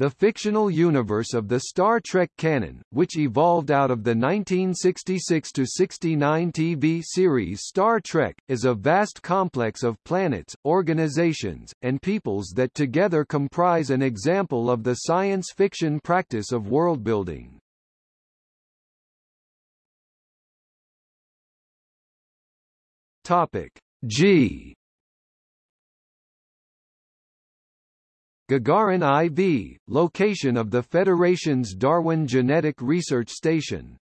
The fictional universe of the Star Trek canon, which evolved out of the 1966–69 TV series Star Trek, is a vast complex of planets, organizations, and peoples that together comprise an example of the science fiction practice of worldbuilding. Topic G Gagarin IV, location of the Federation's Darwin Genetic Research Station.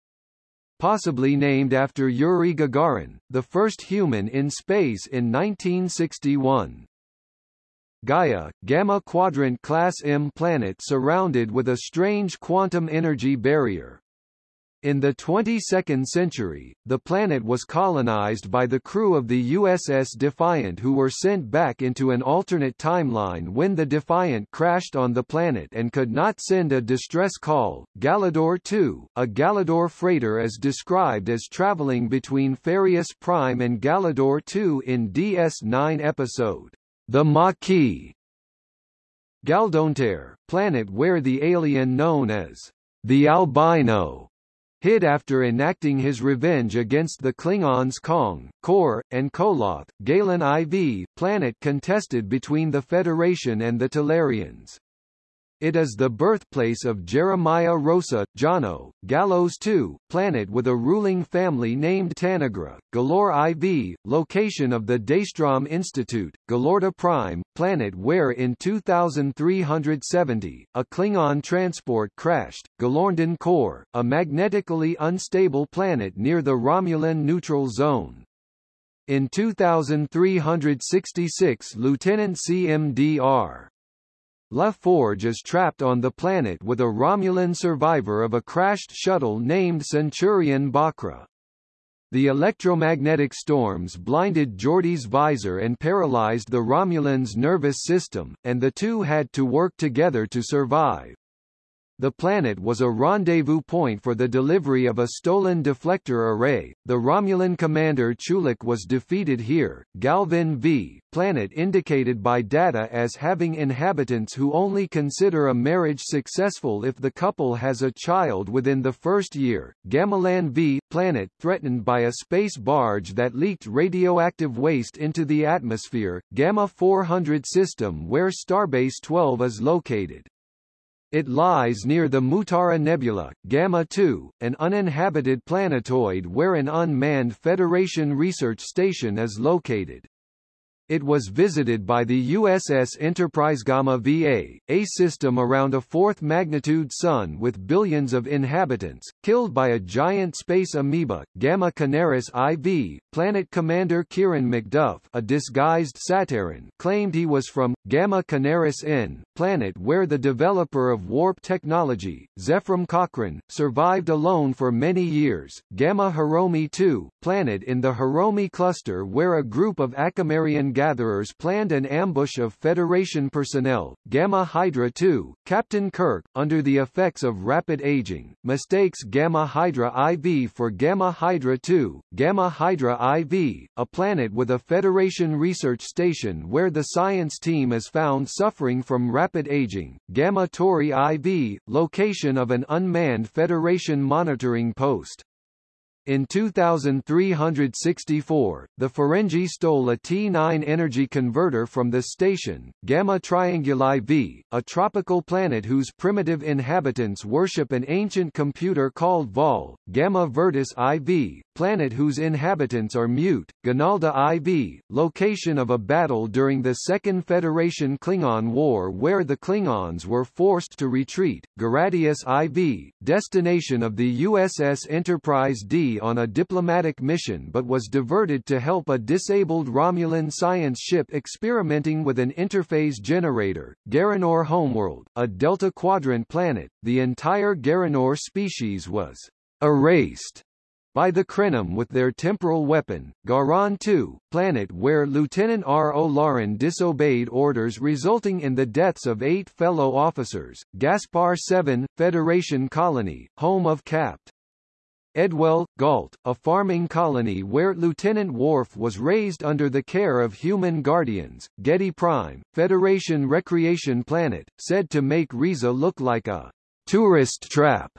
Possibly named after Yuri Gagarin, the first human in space in 1961. Gaia, Gamma Quadrant Class M planet surrounded with a strange quantum energy barrier, in the 22nd century, the planet was colonized by the crew of the USS Defiant who were sent back into an alternate timeline when the Defiant crashed on the planet and could not send a distress call. Galador 2, a Galador freighter is described as traveling between Farius Prime and Galador 2 in DS9 episode, The Maquis. Galdontaire, planet where the alien known as the Albino hid after enacting his revenge against the Klingons Kong, Kor, and Koloth, Galen IV, planet contested between the Federation and the Talarians. It is the birthplace of Jeremiah Rossa, Jono, Gallows II, planet with a ruling family named Tanagra, Galor IV, location of the Daystrom Institute, Galorta Prime, planet where in 2370, a Klingon transport crashed, Galorndon Core, a magnetically unstable planet near the Romulan neutral zone. In 2366 Lieutenant CMDR La Forge is trapped on the planet with a Romulan survivor of a crashed shuttle named Centurion Bochra. The electromagnetic storms blinded Geordi's visor and paralyzed the Romulan's nervous system, and the two had to work together to survive. The planet was a rendezvous point for the delivery of a stolen deflector array. The Romulan commander Chulak was defeated here. Galvin V, planet indicated by data as having inhabitants who only consider a marriage successful if the couple has a child within the first year. Gamalan V, planet threatened by a space barge that leaked radioactive waste into the atmosphere. Gamma 400 system where Starbase 12 is located. It lies near the Mutara Nebula, Gamma 2, an uninhabited planetoid where an unmanned Federation research station is located. It was visited by the USS Enterprise Gamma VA, a system around a fourth-magnitude sun with billions of inhabitants, killed by a giant space amoeba, Gamma Canaris IV. Planet Commander Kieran McDuff a disguised Sataran claimed he was from, Gamma Canaris N, planet where the developer of warp technology, Zefram Cochrane, survived alone for many years, Gamma Hiromi II, planet in the Hiromi cluster where a group of Acamarian gatherers planned an ambush of Federation personnel, Gamma Hydra II, Captain Kirk, under the effects of rapid aging, mistakes Gamma Hydra IV for Gamma Hydra II, Gamma Hydra IV, a planet with a Federation research station where the science team is found suffering from rapid aging, Gamma Tauri IV, location of an unmanned Federation monitoring post. In 2364, the Ferengi stole a T9 energy converter from the station, Gamma Trianguli V, a tropical planet whose primitive inhabitants worship an ancient computer called Vaal, Gamma Virtus IV, planet whose inhabitants are mute, Ganalda IV, location of a battle during the Second Federation Klingon War where the Klingons were forced to retreat, Garadius IV, destination of the USS Enterprise D on a diplomatic mission but was diverted to help a disabled Romulan science ship experimenting with an interphase generator. Garanor Homeworld, a Delta Quadrant planet, the entire Garanor species was erased by the Krenim with their temporal weapon, Garan 2, planet where Lieutenant Ro Laren disobeyed orders resulting in the deaths of eight fellow officers, Gaspar 7, Federation colony, home of Capt. Edwell, Gault, a farming colony where Lieutenant Worf was raised under the care of human guardians, Getty Prime, Federation Recreation Planet, said to make Risa look like a tourist trap.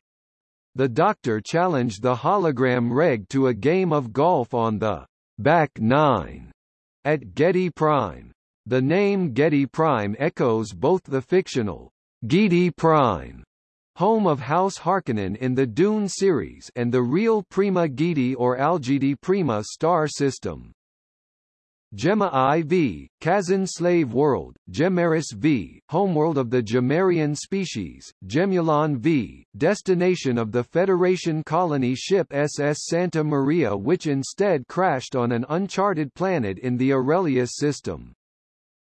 The Doctor challenged the hologram Reg to a game of golf on the back nine at Getty Prime. The name Getty Prime echoes both the fictional Giedi Prime home of House Harkonnen in the Dune series and the real Prima Giedi or Algiedi Prima star system. Gemma IV, Kazon Slave World, Gemaris V, homeworld of the Gemarian species, Gemulon V, destination of the Federation colony ship SS Santa Maria which instead crashed on an uncharted planet in the Aurelius system.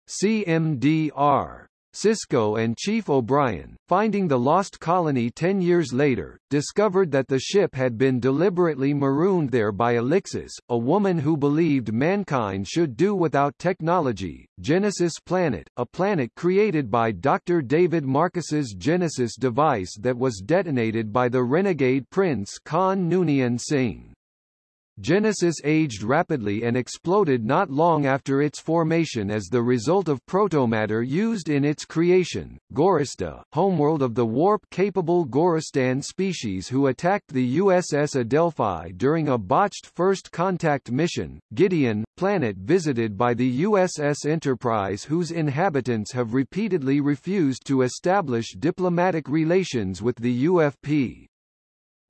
CMDR Sisko and Chief O'Brien, finding the lost colony ten years later, discovered that the ship had been deliberately marooned there by Alixus, a woman who believed mankind should do without technology. Genesis Planet, a planet created by Dr. David Marcus's Genesis device that was detonated by the renegade prince Khan Noonien Singh. Genesis aged rapidly and exploded not long after its formation as the result of protomatter used in its creation. Gorista, homeworld of the warp-capable Goristan species who attacked the USS Adelphi during a botched first contact mission. Gideon, planet visited by the USS Enterprise whose inhabitants have repeatedly refused to establish diplomatic relations with the UFP.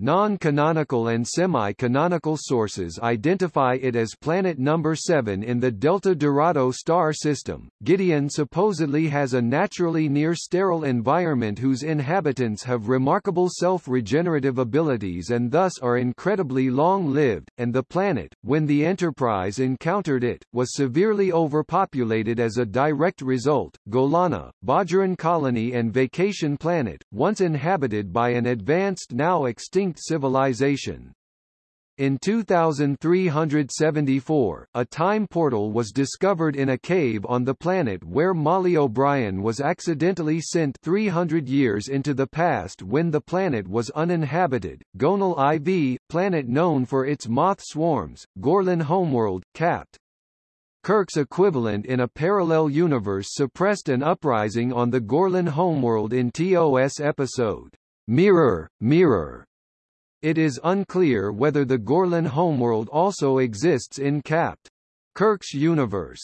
Non-canonical and semi-canonical sources identify it as planet number 7 in the Delta Dorado star system. Gideon supposedly has a naturally near-sterile environment whose inhabitants have remarkable self-regenerative abilities and thus are incredibly long-lived, and the planet, when the Enterprise encountered it, was severely overpopulated as a direct result. Golana, Bajoran colony and vacation planet, once inhabited by an advanced now extinct extinct civilization. In 2374, a time portal was discovered in a cave on the planet where Molly O'Brien was accidentally sent 300 years into the past when the planet was uninhabited. Gonal IV, planet known for its moth swarms, Gorlin homeworld, capped. Kirk's equivalent in a parallel universe suppressed an uprising on the Gorlin homeworld in TOS episode, Mirror, Mirror, it is unclear whether the Gorlin homeworld also exists in Capt. Kirk's universe.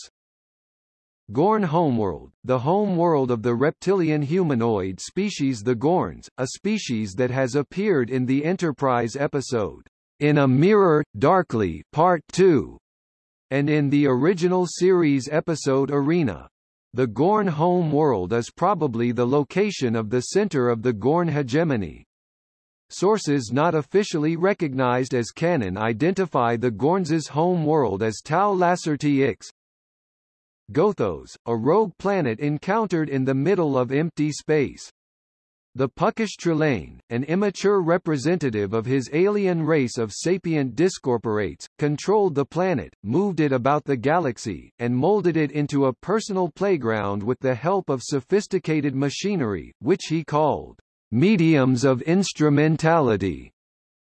Gorn homeworld, the home world of the reptilian humanoid species the Gorns, a species that has appeared in the Enterprise episode, In a Mirror, Darkly Part 2, and in the original series episode Arena. The Gorn home world is probably the location of the center of the Gorn hegemony. Sources not officially recognized as canon identify the Gorns' home world as Tau Lacerti X. Gothos, a rogue planet encountered in the middle of empty space. The Puckish Trelane, an immature representative of his alien race of sapient discorporates, controlled the planet, moved it about the galaxy, and molded it into a personal playground with the help of sophisticated machinery, which he called mediums of instrumentality.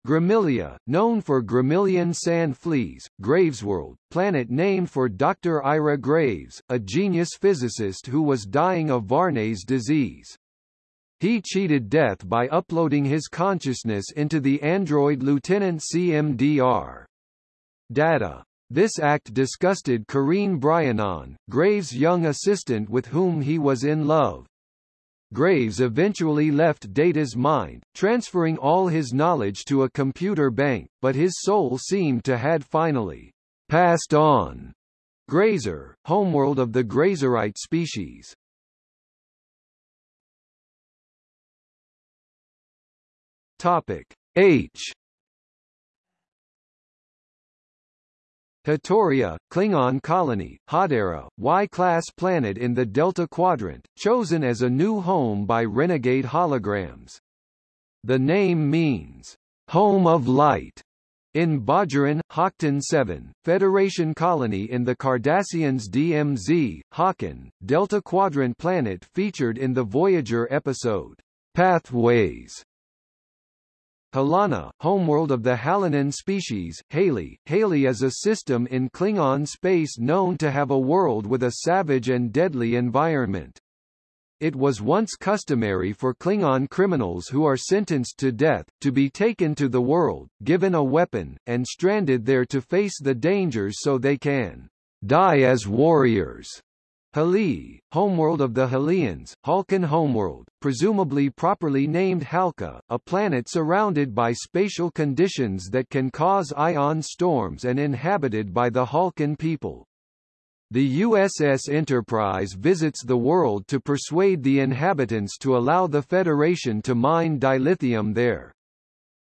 Gramilia, known for Gramilian sand fleas, Gravesworld, planet named for Dr. Ira Graves, a genius physicist who was dying of Varney's disease. He cheated death by uploading his consciousness into the android Lieutenant CMDR. Data. This act disgusted Kareen Brianon, Graves' young assistant with whom he was in love. Graves eventually left Data's mind, transferring all his knowledge to a computer bank, but his soul seemed to had finally passed on. Grazer, homeworld of the Grazerite species. Topic H Hatoria, Klingon colony, Hadera, Y-class planet in the Delta Quadrant, chosen as a new home by renegade holograms. The name means, home of light, in Bajoran, Hakton 7, Federation colony in the Cardassians DMZ, Haken, Delta Quadrant planet featured in the Voyager episode, Pathways. Halana, homeworld of the Halanan species, Haley. Haley is a system in Klingon space known to have a world with a savage and deadly environment. It was once customary for Klingon criminals who are sentenced to death, to be taken to the world, given a weapon, and stranded there to face the dangers so they can die as warriors. Hali, homeworld of the Halians, Halkan homeworld, presumably properly named Halka, a planet surrounded by spatial conditions that can cause ion storms and inhabited by the Halkan people. The USS Enterprise visits the world to persuade the inhabitants to allow the Federation to mine dilithium there.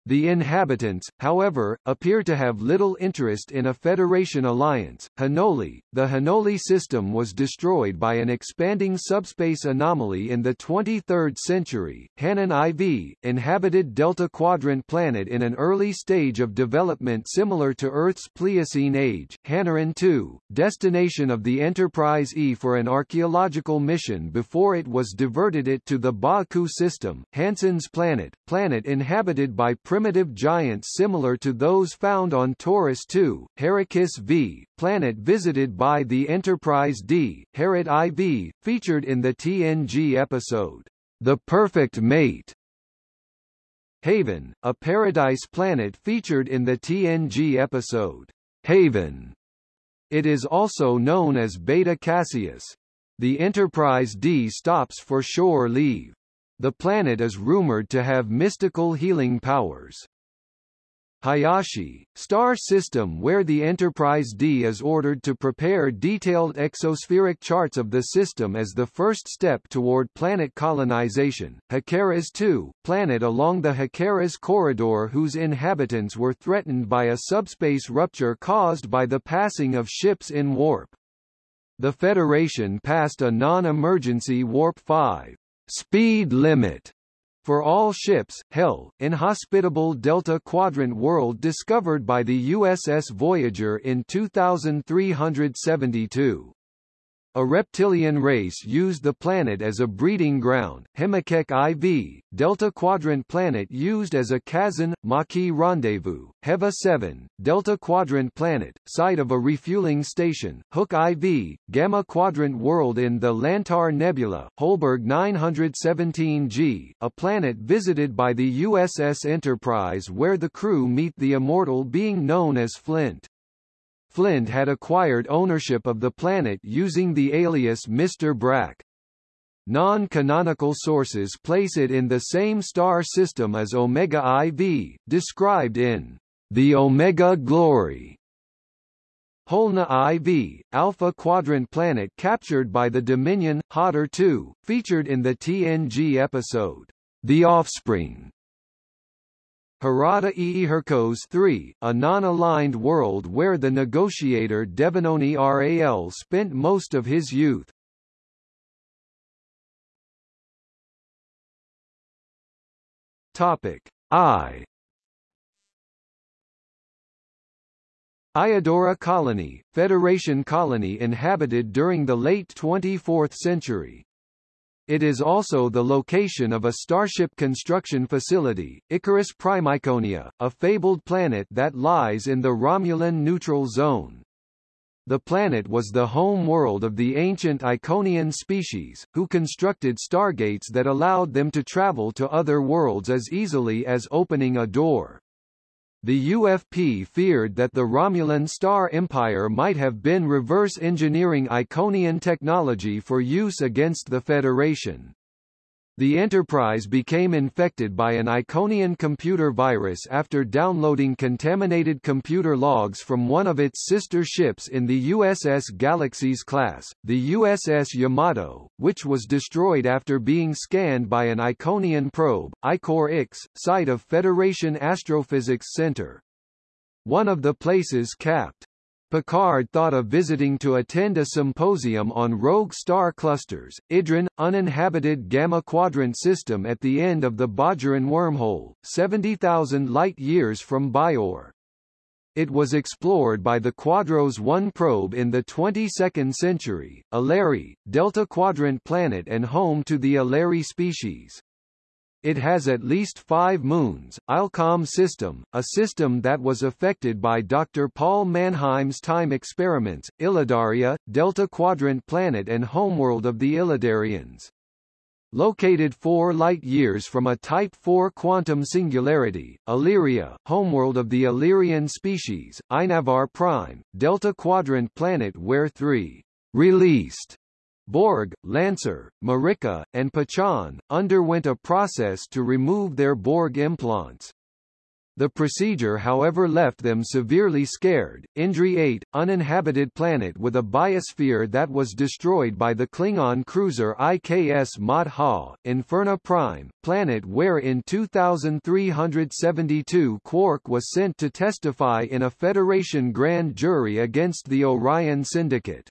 The inhabitants, however, appear to have little interest in a Federation alliance. Hanoli, the Hanoli system was destroyed by an expanding subspace anomaly in the 23rd century. Hanan IV, inhabited Delta Quadrant planet in an early stage of development similar to Earth's Pliocene age. Hanaran II, destination of the Enterprise E for an archaeological mission before it was diverted it to the Baku system. Hansen's planet, planet inhabited by primitive giants similar to those found on Taurus II, Heracus V, planet visited by the Enterprise D, Herod IV, featured in the TNG episode, The Perfect Mate. Haven, a paradise planet featured in the TNG episode, Haven. It is also known as Beta Cassius. The Enterprise D stops for shore leave. The planet is rumored to have mystical healing powers. Hayashi, star system where the Enterprise D is ordered to prepare detailed exospheric charts of the system as the first step toward planet colonization. Hekaras 2, planet along the Hekaras corridor whose inhabitants were threatened by a subspace rupture caused by the passing of ships in warp. The Federation passed a non-emergency Warp 5 speed limit for all ships, Hell, inhospitable Delta Quadrant world discovered by the USS Voyager in 2372. A reptilian race used the planet as a breeding ground, Hemakek IV, Delta Quadrant planet used as a Kazon, Maquis rendezvous, Heva 7, Delta Quadrant planet, site of a refueling station, Hook IV, Gamma Quadrant world in the Lantar Nebula, Holberg 917G, a planet visited by the USS Enterprise where the crew meet the immortal being known as Flint. Flint had acquired ownership of the planet using the alias Mr. Brack. Non-canonical sources place it in the same star system as Omega IV, described in The Omega Glory. Holna IV, Alpha Quadrant planet captured by the Dominion, Hotter 2, featured in the TNG episode, The Offspring. Harada Eehirkos 3, a non-aligned world where the negotiator Devinoni Ral spent most of his youth. Topic I Iodora Colony, Federation colony inhabited during the late 24th century. It is also the location of a starship construction facility, Icarus Primiconia, a fabled planet that lies in the Romulan neutral zone. The planet was the home world of the ancient Iconian species, who constructed stargates that allowed them to travel to other worlds as easily as opening a door. The UFP feared that the Romulan Star Empire might have been reverse engineering Iconian technology for use against the Federation. The Enterprise became infected by an Iconian computer virus after downloading contaminated computer logs from one of its sister ships in the USS Galaxy's class, the USS Yamato, which was destroyed after being scanned by an Iconian probe, Icor-X, site of Federation Astrophysics Center. One of the places capped Picard thought of visiting to attend a symposium on rogue star clusters, Idrin, uninhabited Gamma Quadrant system at the end of the Bajoran wormhole, 70,000 light-years from Bajor. It was explored by the Quadros 1 probe in the 22nd century, Alari, Delta Quadrant planet and home to the Alari species. It has at least five moons. Ilcom system, a system that was affected by Dr. Paul Mannheim's time experiments, Illidaria, Delta Quadrant planet and homeworld of the Illidarians. Located 4 light-years from a Type IV quantum singularity, Illyria, homeworld of the Illyrian species, Inavar Prime, Delta Quadrant planet where three released Borg, Lancer, Marika, and Pachon, underwent a process to remove their Borg implants. The procedure however left them severely scared. Indri 8, uninhabited planet with a biosphere that was destroyed by the Klingon cruiser IKS Mot Ha, Inferna Prime, planet where in 2372 Quark was sent to testify in a Federation grand jury against the Orion Syndicate.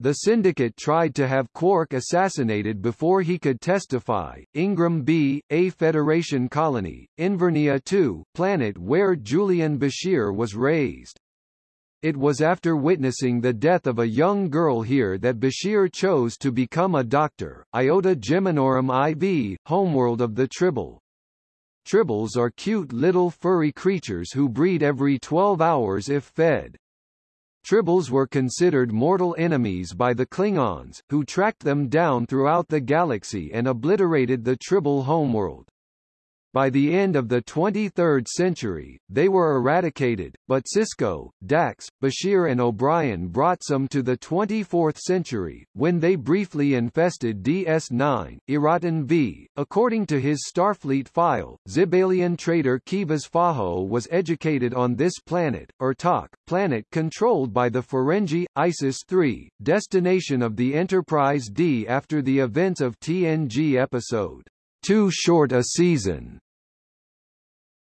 The syndicate tried to have Quark assassinated before he could testify. Ingram B, a Federation colony, Invernia II, planet where Julian Bashir was raised. It was after witnessing the death of a young girl here that Bashir chose to become a doctor. Iota Geminorum IV, homeworld of the Tribble. Tribbles are cute little furry creatures who breed every 12 hours if fed. Tribbles were considered mortal enemies by the Klingons, who tracked them down throughout the galaxy and obliterated the Tribble homeworld. By the end of the 23rd century, they were eradicated, but Sisko, Dax, Bashir and O'Brien brought some to the 24th century, when they briefly infested DS9, Iraton V. According to his Starfleet file, Zibalian trader Kivas Fajo was educated on this planet, Urtak, planet controlled by the Ferengi, Isis-3, destination of the Enterprise D after the events of TNG episode too short a season.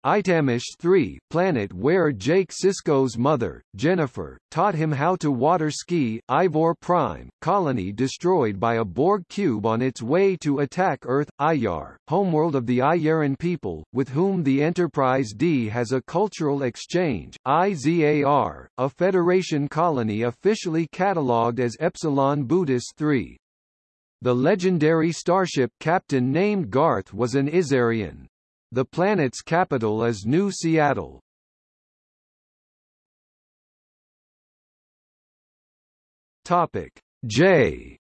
Itamish 3, planet where Jake Sisko's mother, Jennifer, taught him how to water ski, Ivor Prime, colony destroyed by a Borg cube on its way to attack Earth, Iyar, homeworld of the Iyaran people, with whom the Enterprise D has a cultural exchange, IZAR, a Federation colony officially catalogued as Epsilon Boötis 3. The legendary starship captain named Garth was an Izarian. The planet's capital is New Seattle. Topic J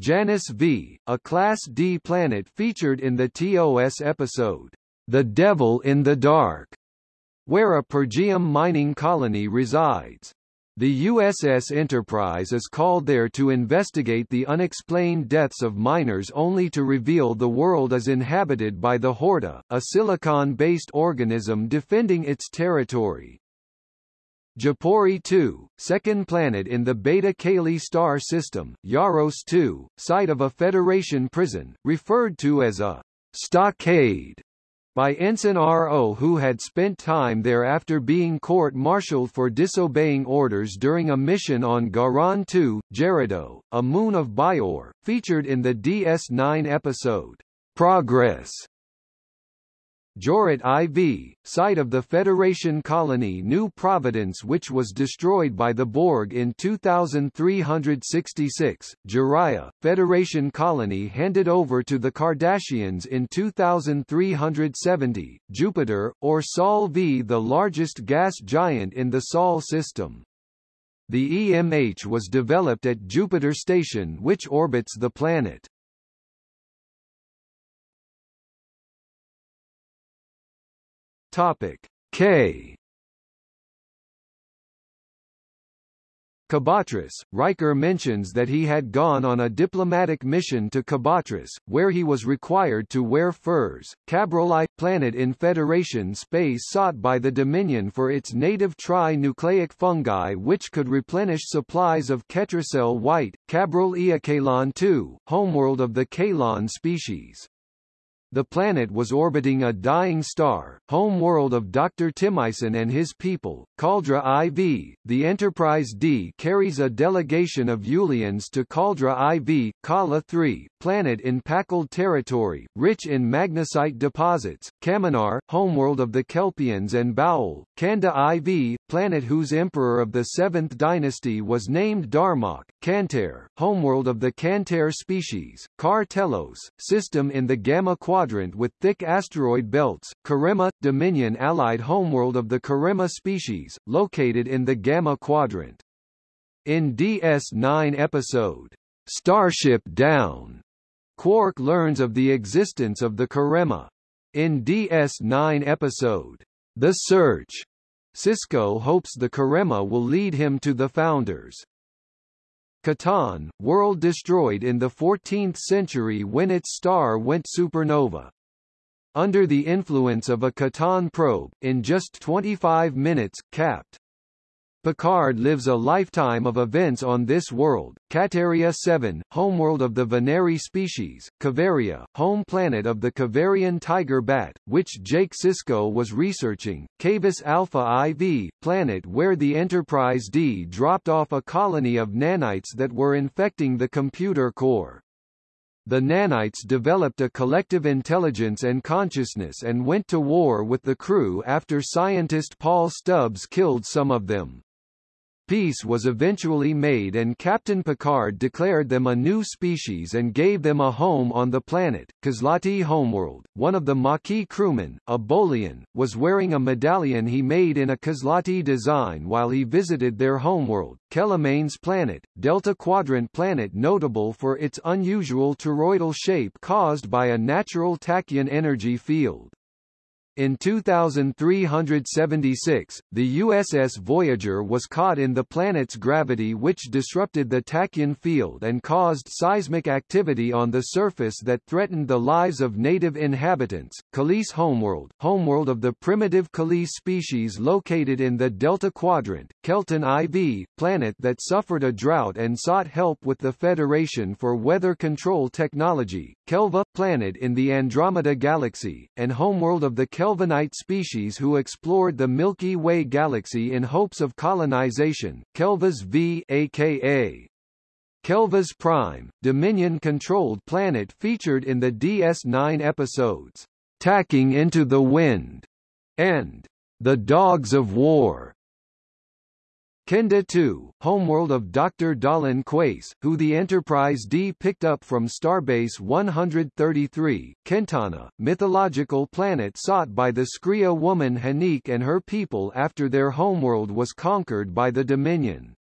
Janus V, a Class D planet featured in the TOS episode, The Devil in the Dark, where a Pergium mining colony resides. The USS Enterprise is called there to investigate the unexplained deaths of miners only to reveal the world is inhabited by the Horta, a silicon-based organism defending its territory. Japori 2, second planet in the Beta Caeli star system, Jaros 2, site of a Federation prison, referred to as a stockade by Ensign Ro who had spent time there after being court-martialed for disobeying orders during a mission on Garan 2, Jeraddo, a moon of Bajor, featured in the DS9 episode, Progress. Jouret IV, site of the Federation colony New Providence which was destroyed by the Borg in 2366, Jariah, Federation colony handed over to the Cardassians in 2370, Jupiter, or Sol V the largest gas giant in the Sol system. The EMH was developed at Jupiter Station which orbits the planet. Topic K Kabatris, Riker mentions that he had gone on a diplomatic mission to Kabatris, where he was required to wear furs. Cabroli, planet in Federation space sought by the Dominion for its native tri-nucleic fungi which could replenish supplies of Ketracel white, Cabrol Eakalon II, homeworld of the Kalon species. The planet was orbiting a dying star, home world of Dr. Timicin and his people, Caldra IV. The Enterprise D carries a delegation of Ulians to Caldra IV, Kala III, planet in Pakled territory, rich in magnesite deposits, Kaminar, homeworld of the Kelpiens and Baul, Kanda IV, planet whose emperor of the 7th dynasty was named Darmok, Kantar, homeworld of the Kantar species, Kar Telos, system in the Gamma Quadrant with thick asteroid belts, Karemma, Dominion allied homeworld of the Karemma species, located in the Gamma Quadrant. In DS9 episode, Starship Down, Quark learns of the existence of the Karemma. In DS9 episode, The Search, Sisko hopes the Karemma will lead him to the Founders. Kataan, world destroyed in the 14th century when its star went supernova. Under the influence of a Kataan probe, in just 25 minutes, Capt. Picard lives a lifetime of events on this world, Kataria 7, homeworld of the Veneri species, Kavaria, home planet of the Kavarian tiger bat, which Jake Sisko was researching, Kavis Alpha IV, planet where the Enterprise D dropped off a colony of nanites that were infecting the computer core. The nanites developed a collective intelligence and consciousness and went to war with the crew after scientist Paul Stubbs killed some of them. Peace was eventually made and Captain Picard declared them a new species and gave them a home on the planet. Kozlati homeworld, one of the Maquis crewmen, a Bolian, was wearing a medallion he made in a Kozlati design while he visited their homeworld, Kelamane's planet, Delta Quadrant planet notable for its unusual toroidal shape caused by a natural tachyon energy field. In 2376, the USS Voyager was caught in the planet's gravity which disrupted the tachyon field and caused seismic activity on the surface that threatened the lives of native inhabitants. Kalisz homeworld, homeworld of the primitive Kalisz species located in the Delta Quadrant, Kelton IV, planet that suffered a drought and sought help with the Federation for weather control technology, Kelva, planet in the Andromeda Galaxy, and homeworld of the Kelvanite species who explored the Milky Way galaxy in hopes of colonization, Kelvas V aka Kelvas Prime, Dominion-controlled planet featured in the DS9 episodes, Tacking into the Wind, and The Dogs of War. Kenda 2, homeworld of Dr. Dalen Quaice, who the Enterprise D picked up from Starbase 133, Kentana, mythological planet sought by the Skrreea woman Hanik and her people after their homeworld was conquered by the Dominion.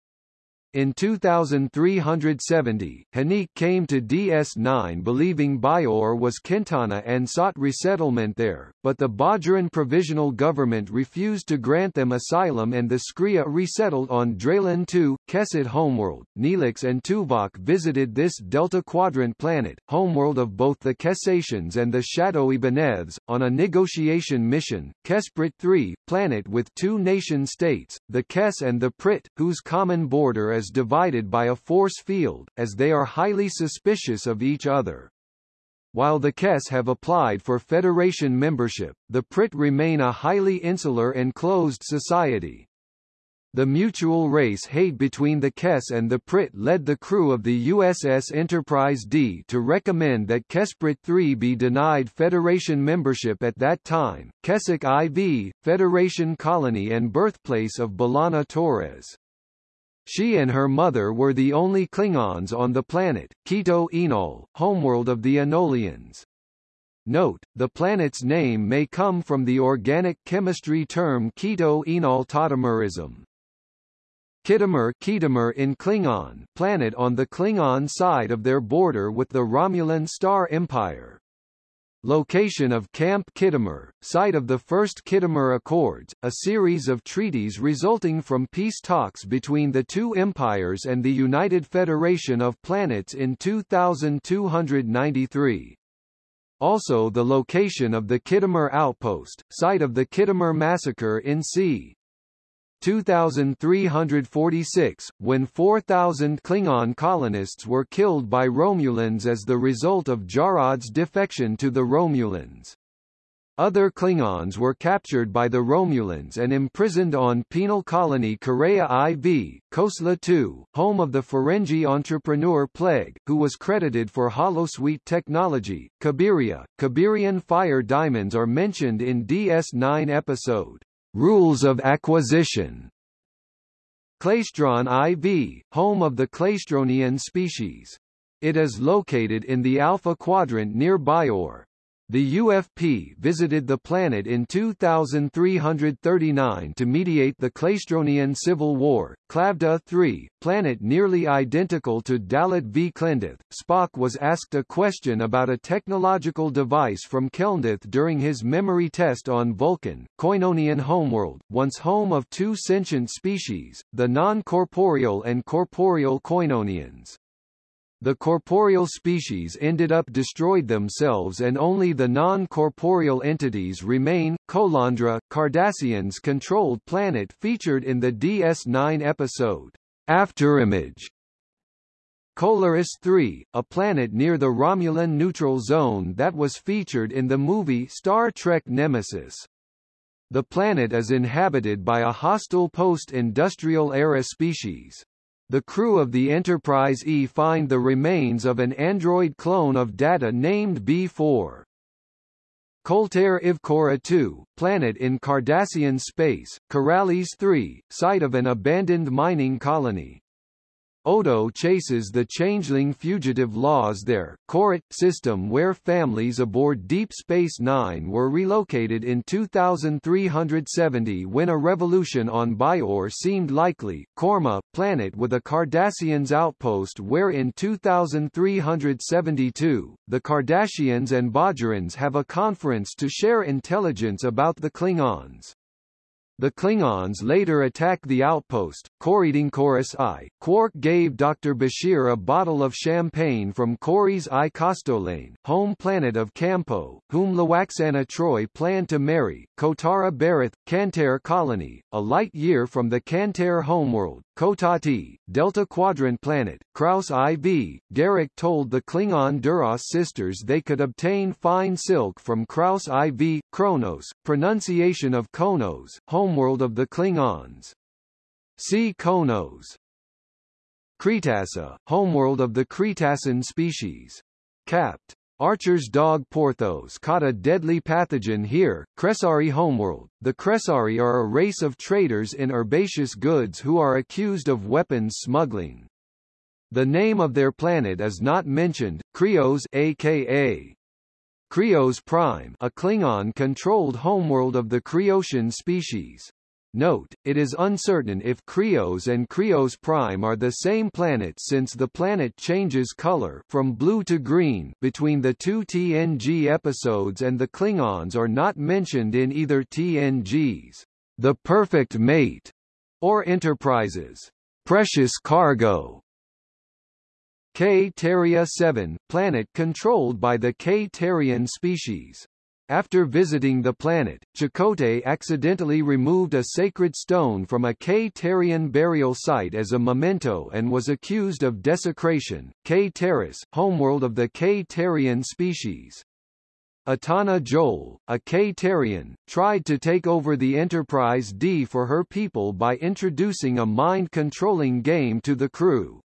In 2370, Hanik came to DS9 believing Bajor was Kentana and sought resettlement there, but the Bajoran Provisional Government refused to grant them asylum and the Skrreea resettled on Draylan II, Kesset homeworld. Neelix and Tuvok visited this Delta Quadrant planet, homeworld of both the Kessations and the Shadowy Benevs, on a negotiation mission, Kesprit III, planet with two nation-states, the Kess and the Prit, whose common border is divided by a force field, as they are highly suspicious of each other. While the Kess have applied for Federation membership, the Prit remain a highly insular and closed society. The mutual race hate between the Kess and the Prit led the crew of the USS Enterprise D to recommend that Kesprit 3 be denied Federation membership at that time. Kessik IV, Federation colony and birthplace of B'Elanna Torres. She and her mother were the only Klingons on the planet, Keto Enol, homeworld of the Enolians. Note, the planet's name may come from the organic chemistry term keto enol tautomerism. Khitomer Khitomer in Klingon planet on the Klingon side of their border with the Romulan Star Empire. Location of Camp Khitomer, site of the First Khitomer Accords, a series of treaties resulting from peace talks between the two empires and the United Federation of Planets in 2293. Also the location of the Khitomer Outpost, site of the Khitomer Massacre in c. 2346, when 4,000 Klingon colonists were killed by Romulans as the result of Jarod's defection to the Romulans. Other Klingons were captured by the Romulans and imprisoned on penal colony Kareya IV, Khosla II, home of the Ferengi entrepreneur Plague, who was credited for holosuite technology. Cabiria, Cabirian fire diamonds are mentioned in DS9 episode, Rules of Acquisition. Klaestron IV, home of the Klaestronian species. It is located in the Alpha Quadrant near Bajor, the UFP visited the planet in 2339 to mediate the Klaestronian Civil War. Klavda 3, planet nearly identical to Dalit v Klendith, Spock was asked a question about a technological device from Kelndith during his memory test on Vulcan, Koinonian homeworld, once home of two sentient species, the non-corporeal and corporeal Koinonians. The corporeal species ended up destroyed themselves and only the non-corporeal entities remain. Kolandra, Cardassians controlled planet featured in the DS9 episode, Afterimage. Kolaris 3, a planet near the Romulan neutral zone that was featured in the movie Star Trek Nemesis. The planet is inhabited by a hostile post-industrial era species. The crew of the Enterprise E find the remains of an android clone of Data named B4. Kolter Ivkora 2, planet in Cardassian space, Karalis 3, site of an abandoned mining colony. Odo chases the changeling fugitive Laas there, Korit system where families aboard Deep Space Nine were relocated in 2370 when a revolution on Bajor seemed likely, Korma, planet with a Cardassians outpost where in 2372, the Cardassians and Bajorans have a conference to share intelligence about the Klingons. The Klingons later attack the outpost. Corriding Chorus I. Quark gave Dr. Bashir a bottle of champagne from Corey's I Kostolain, home planet of Campio, whom Lwaxana Troi planned to marry. Kotara Barath, Kantar colony, a light year from the Kantar homeworld. Kotati, Delta Quadrant planet, Kraus IV. Garak told the Klingon Duras sisters they could obtain fine silk from Kraus IV. Kronos, pronunciation of Qo'noS, homeworld of the Klingons. See Qo'noS. Kretassa, homeworld of the Kretassan species. Capt. Archer's dog Porthos caught a deadly pathogen here. Kressari homeworld. The Kressari are a race of traders in herbaceous goods who are accused of weapons smuggling. The name of their planet is not mentioned. Krios aka Krios Prime, a Klingon-controlled homeworld of the Kriosian species. Note, it is uncertain if Krios and Krios Prime are the same planet since the planet changes color from blue to green between the two TNG episodes and the Klingons are not mentioned in either TNG's The Perfect Mate or Enterprise's Precious Cargo. Ktaria 7, planet controlled by the Ktarian species. After visiting the planet, Chakotay accidentally removed a sacred stone from a Ktarian burial site as a memento and was accused of desecration. Ktaris, homeworld of the Ktarian species. Etana Jol, a Ktarian, tried to take over the Enterprise D for her people by introducing a mind-controlling game to the crew.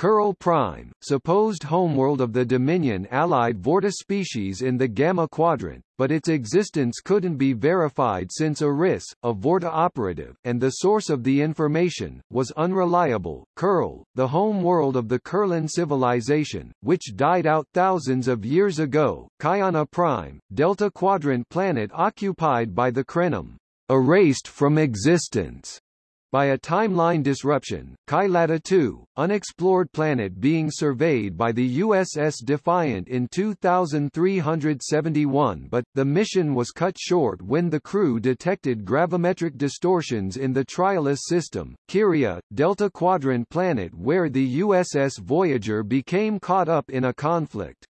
Kuril Prime, supposed homeworld of the Dominion allied Vorta species in the Gamma Quadrant, but its existence couldn't be verified since Eris, a Vorta operative, and the source of the information, was unreliable. Kuril, the home world of the Kurlan civilization, which died out thousands of years ago, Kyana Prime, Delta Quadrant planet occupied by the Krenim, erased from existence by a timeline disruption, Kylata 2, unexplored planet being surveyed by the USS Defiant in 2371 but, the mission was cut short when the crew detected gravimetric distortions in the Trialus system, Kyria, Delta Quadrant planet where the USS Voyager became caught up in a conflict.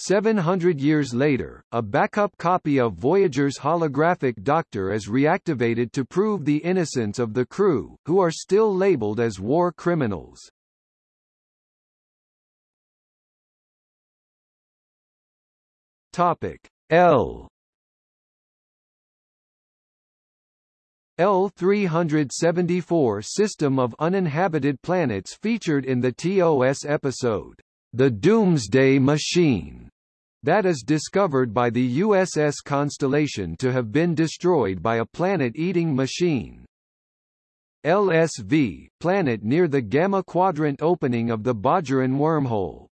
700 years later, a backup copy of Voyager's holographic Doctor is reactivated to prove the innocence of the crew, who are still labeled as war criminals. Topic L L-374 system of uninhabited planets featured in the TOS episode, The Doomsday Machine, that is discovered by the USS Constellation to have been destroyed by a planet-eating machine. LSV, planet near the Gamma Quadrant opening of the Bajoran wormhole.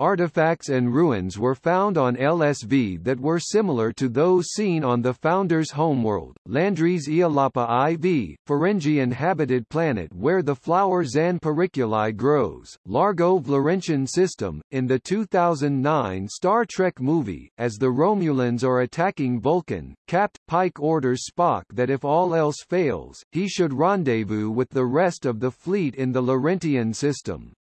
Artifacts and ruins were found on LSV that were similar to those seen on the Founder's homeworld, Landry's Iolapa IV, Ferengi inhabited planet where the flower Xann grows, Largo Florentian system. In the 2009 Star Trek movie, as the Romulans are attacking Vulcan, Capt. Pike orders Spock that if all else fails, he should rendezvous with the rest of the fleet in the Laurentian system.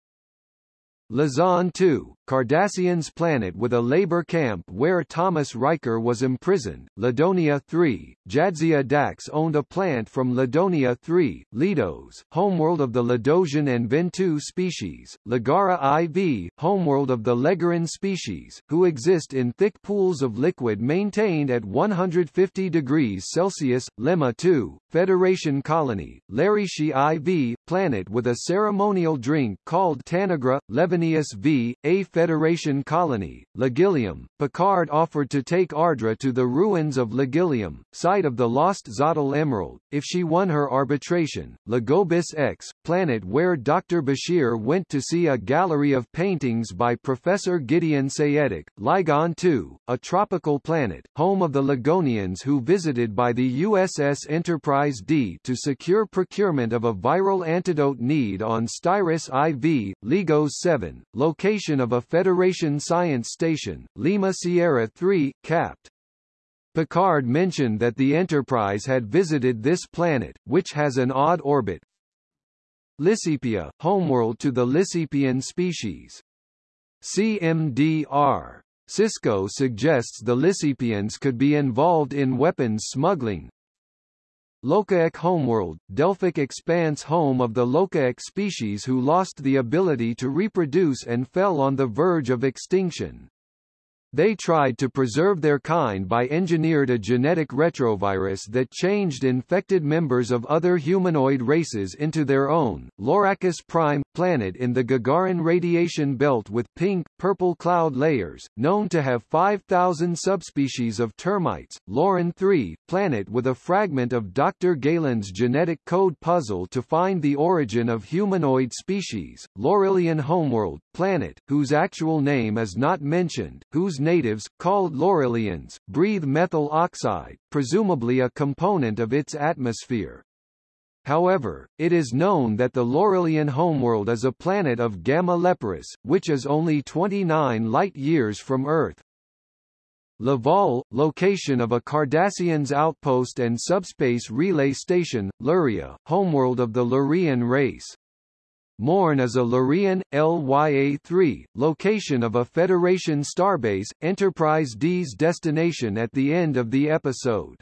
Lazon 2, Cardassian's planet with a labor camp where Thomas Riker was imprisoned. Ladonia 3, Jadzia Dax owned a plant from Ladonia 3, Lidos, homeworld of the Ladosian and Ventu species. Legara IV, homeworld of the Legaran species, who exist in thick pools of liquid maintained at 150 degrees Celsius. Lemma 2, Federation colony, Larishi IV, planet with a ceremonial drink called Tanagra, Levenius V, a Federation colony, Ligillium, Picard offered to take Ardra to the ruins of Ligillium, site of the lost Zottel Emerald, if she won her arbitration. Lagobis X, planet where Dr. Bashir went to see a gallery of paintings by Professor Gideon Seyetik. Ligon II, a tropical planet, home of the Ligonians who visited by the USS Enterprise D to secure procurement of a viral antidote need on Styrus IV, Ligos 7, location of a Federation Science Station, Lima Sierra 3, capt. Picard mentioned that the Enterprise had visited this planet, which has an odd orbit. Lissepia, homeworld to the Lissepian species. CMDR. Sisko suggests the Lissepians could be involved in weapons smuggling. Loque'eque homeworld, Delphic expanse home of the Loque'eque species who lost the ability to reproduce and fell on the verge of extinction. They tried to preserve their kind by engineered a genetic retrovirus that changed infected members of other humanoid races into their own. Loracus Prime, planet in the Gagarin radiation belt with pink, purple cloud layers, known to have 5,000 subspecies of termites. Loren 3, planet with a fragment of Dr. Galen's genetic code puzzle to find the origin of humanoid species. Lorilian homeworld, planet, whose actual name is not mentioned, whose natives, called Lorilians, breathe methyl oxide, presumably a component of its atmosphere. However, it is known that the Lorilian homeworld is a planet of Gamma Leporis, which is only 29 light-years from Earth. Laval, location of a Cardassian's outpost and subspace relay station, Luria, homeworld of the Lurian race. Morn is a Lurian, LYA-3, location of a Federation starbase, Enterprise D's destination at the end of the episode.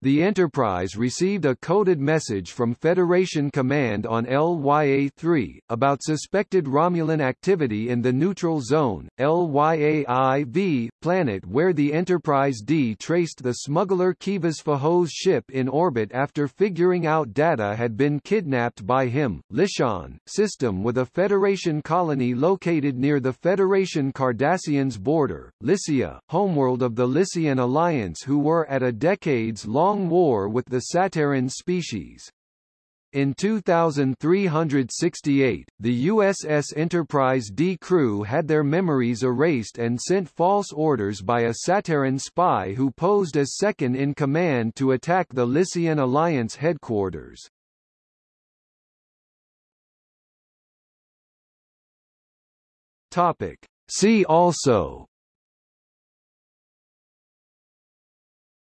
The Enterprise received a coded message from Federation Command on LYA-3, about suspected Romulan activity in the neutral zone, LYA-IV, planet where the Enterprise D traced the smuggler Kivas Fajo's ship in orbit after figuring out data had been kidnapped by him. Lishan, system with a Federation colony located near the Federation Cardassians border, Lysia, homeworld of the Lysian Alliance who were at a decades-long long war with the Satarran species. In 2368, the USS Enterprise D crew had their memories erased and sent false orders by a Satarran spy who posed as second in command to attack the Lysian Alliance headquarters. Topic. See also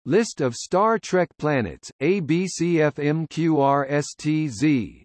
List of Star Trek planets, ABCFMQRSTZ